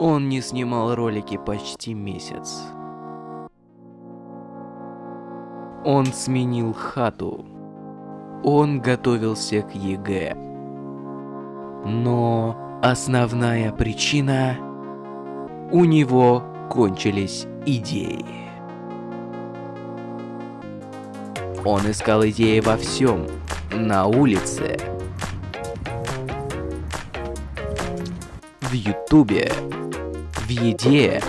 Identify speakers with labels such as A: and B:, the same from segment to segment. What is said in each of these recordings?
A: Он не снимал ролики почти месяц. Он сменил хату. Он готовился к ЕГЭ. Но основная причина... У него кончились идеи. Он искал идеи во всем. На улице. В ютубе. В еде.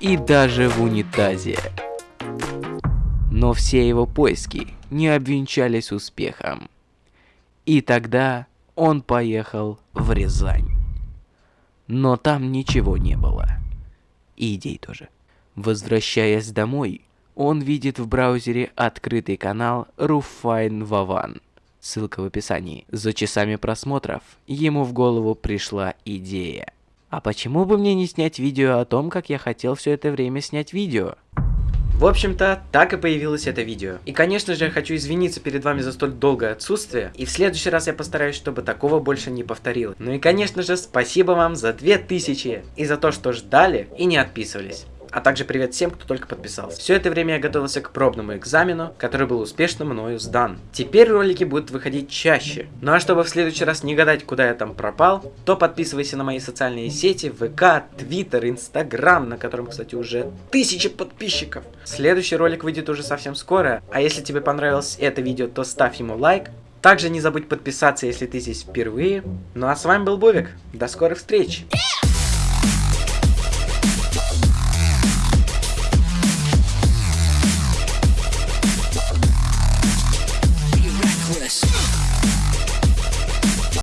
A: И даже в унитазе. Но все его поиски не обвенчались успехом. И тогда он поехал в Рязань. Но там ничего не было. И идей тоже. Возвращаясь домой, он видит в браузере открытый канал Руфайн Ваван. Ссылка в описании. За часами просмотров ему в голову пришла идея. А почему бы мне не снять видео о том, как я хотел все это время снять видео?
B: В общем-то, так и появилось это видео. И конечно же, я хочу извиниться перед вами за столь долгое отсутствие, и в следующий раз я постараюсь, чтобы такого больше не повторилось. Ну и конечно же, спасибо вам за 2000 и за то, что ждали и не отписывались а также привет всем, кто только подписался. Все это время я готовился к пробному экзамену, который был успешно мною сдан. Теперь ролики будут выходить чаще. Ну а чтобы в следующий раз не гадать, куда я там пропал, то подписывайся на мои социальные сети, ВК, Твиттер, Инстаграм, на котором, кстати, уже тысячи подписчиков. Следующий ролик выйдет уже совсем скоро, а если тебе понравилось это видео, то ставь ему лайк. Также не забудь подписаться, если ты здесь впервые. Ну а с вами был Бовик. До скорых встреч! West.